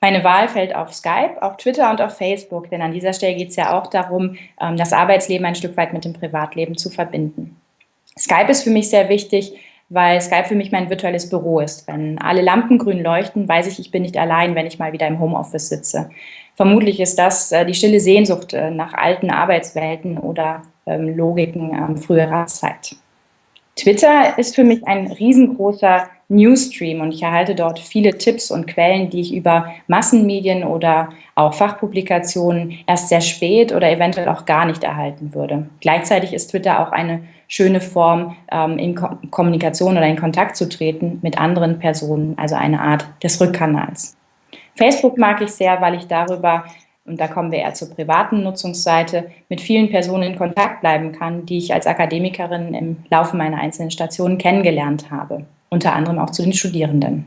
Meine Wahl fällt auf Skype, auf Twitter und auf Facebook, denn an dieser Stelle geht es ja auch darum, ähm, das Arbeitsleben ein Stück weit mit dem Privatleben zu verbinden. Skype ist für mich sehr wichtig, weil Skype für mich mein virtuelles Büro ist. Wenn alle Lampen grün leuchten, weiß ich, ich bin nicht allein, wenn ich mal wieder im Homeoffice sitze. Vermutlich ist das äh, die stille Sehnsucht äh, nach alten Arbeitswelten oder ähm, Logiken früherer Zeit. Twitter ist für mich ein riesengroßer Newsstream und ich erhalte dort viele Tipps und Quellen, die ich über Massenmedien oder auch Fachpublikationen erst sehr spät oder eventuell auch gar nicht erhalten würde. Gleichzeitig ist Twitter auch eine schöne Form, ähm, in Ko Kommunikation oder in Kontakt zu treten mit anderen Personen, also eine Art des Rückkanals. Facebook mag ich sehr, weil ich darüber und da kommen wir eher zur privaten Nutzungsseite, mit vielen Personen in Kontakt bleiben kann, die ich als Akademikerin im Laufe meiner einzelnen Stationen kennengelernt habe, unter anderem auch zu den Studierenden.